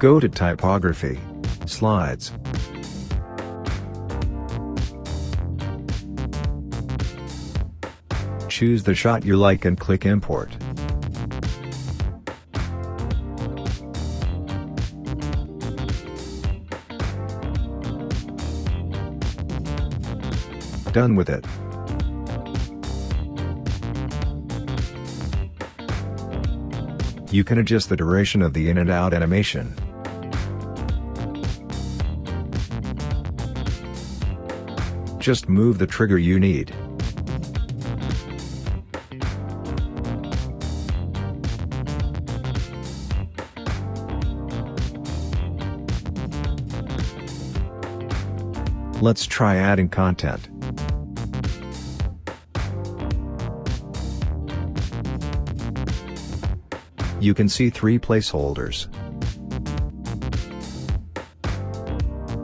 Go to Typography, Slides. Choose the shot you like and click Import. Done with it. You can adjust the duration of the in and out animation. Just move the trigger you need. Let's try adding content. You can see three placeholders.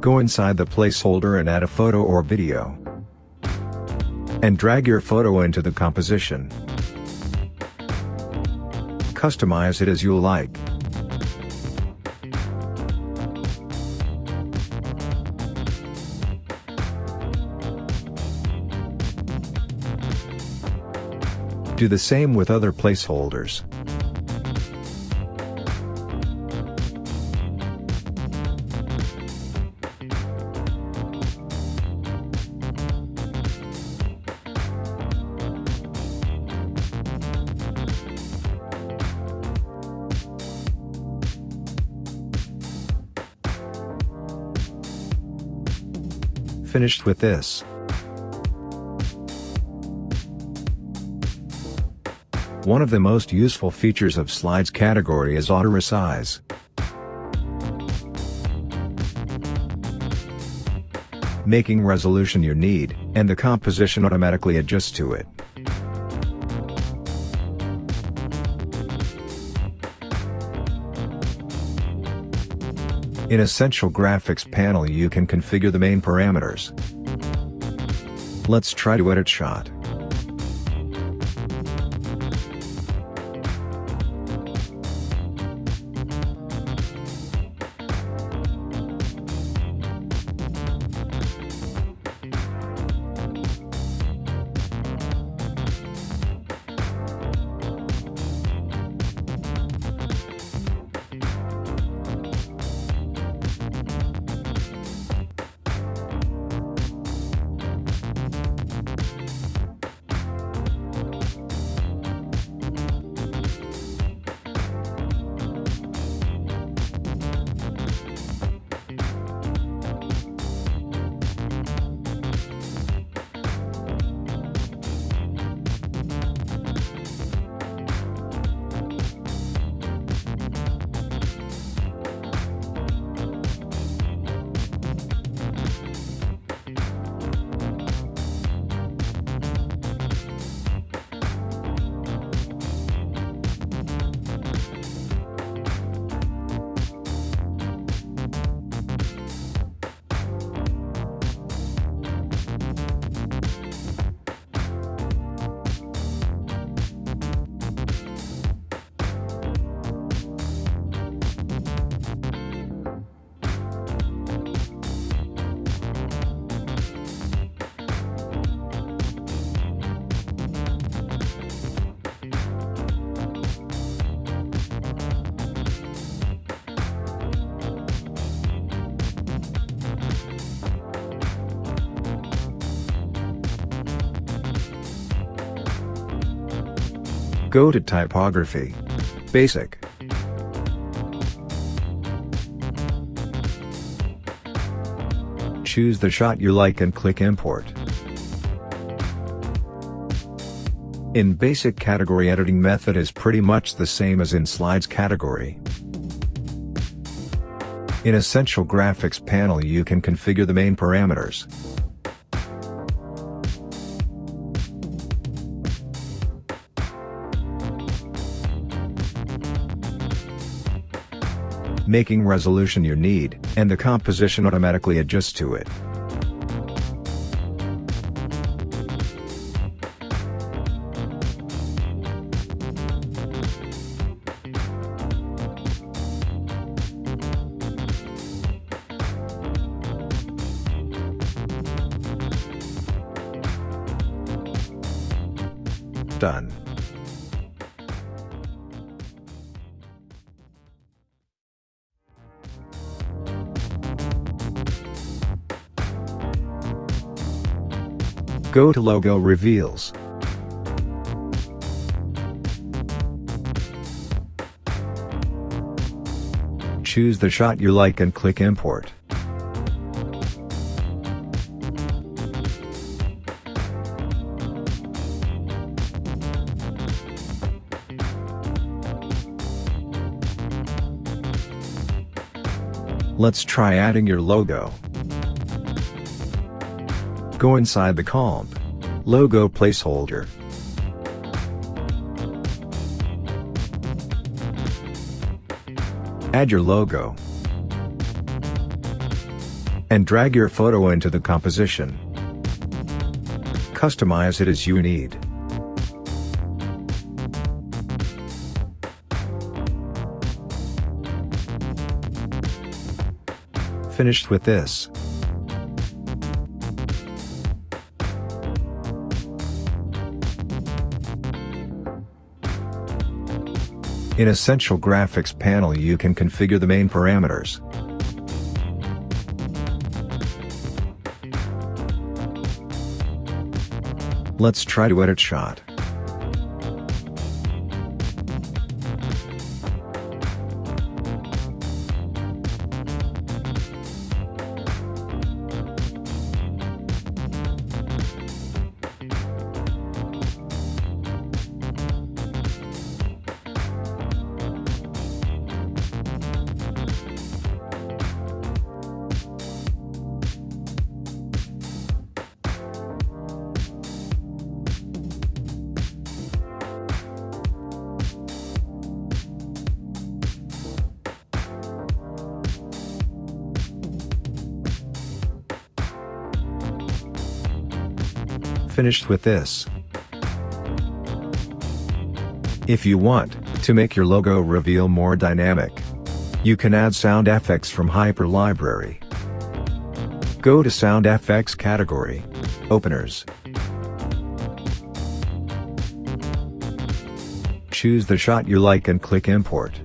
Go inside the placeholder and add a photo or video. And drag your photo into the composition. Customize it as you like. Do the same with other placeholders. Finished with this. One of the most useful features of Slides category is auto resize. Making resolution you need, and the composition automatically adjusts to it. In Essential Graphics panel you can configure the main parameters. Let's try to edit shot. Go to Typography. Basic. Choose the shot you like and click Import. In Basic category editing method is pretty much the same as in Slides category. In Essential Graphics panel you can configure the main parameters. making resolution you need, and the composition automatically adjusts to it. Done. Go to Logo Reveals. Choose the shot you like and click Import. Let's try adding your logo. Go inside the comp. Logo placeholder. Add your logo. And drag your photo into the composition. Customize it as you need. Finished with this. In Essential Graphics panel you can configure the main parameters. Let's try to edit shot. Finished with this. If you want to make your logo reveal more dynamic, you can add sound effects from Hyper Library. Go to Sound Effects category, Openers. Choose the shot you like and click Import.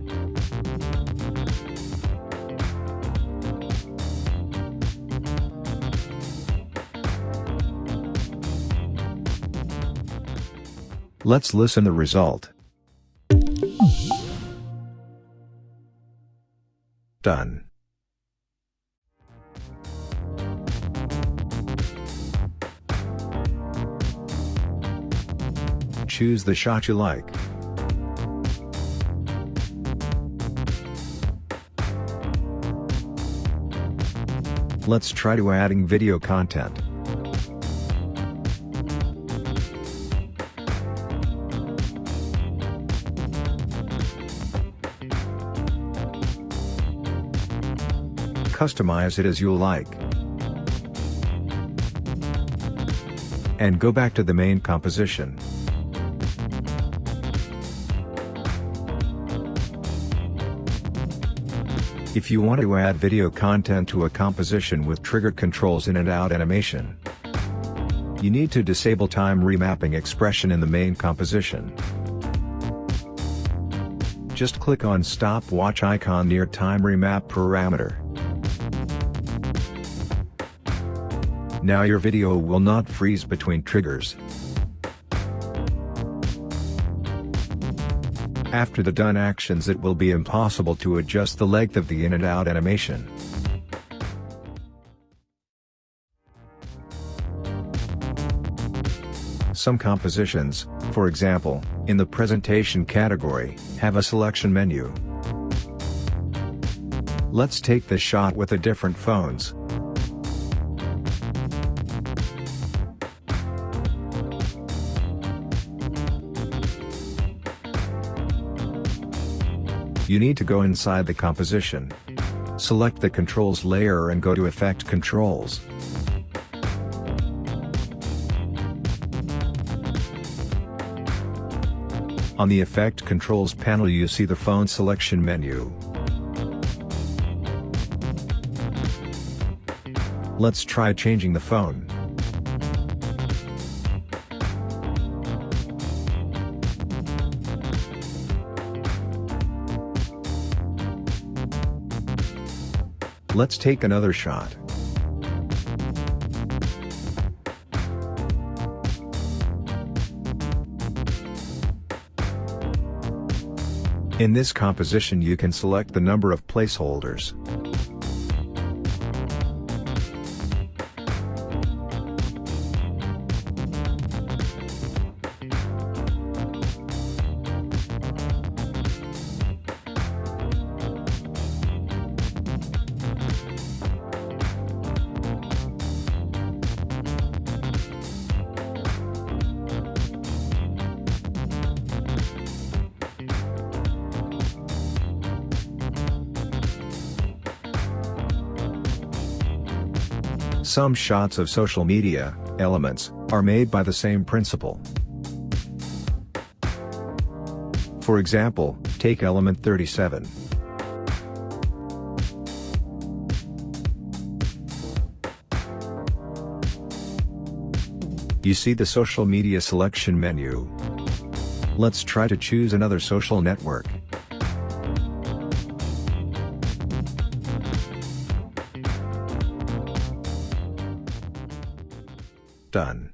Let's listen the result. Done. Choose the shot you like. Let's try to adding video content. Customize it as you like. And go back to the main composition. If you want to add video content to a composition with trigger controls in and out animation, you need to disable time remapping expression in the main composition. Just click on stopwatch icon near time remap parameter. Now your video will not freeze between triggers. After the done actions it will be impossible to adjust the length of the in and out animation. Some compositions, for example, in the presentation category, have a selection menu. Let's take this shot with a different phones. You need to go inside the composition. Select the controls layer and go to effect controls. On the Effect Controls panel you see the phone selection menu. Let's try changing the phone. Let's take another shot. In this composition you can select the number of placeholders. Some shots of social media, elements, are made by the same principle. For example, take element 37. You see the social media selection menu. Let's try to choose another social network. Done.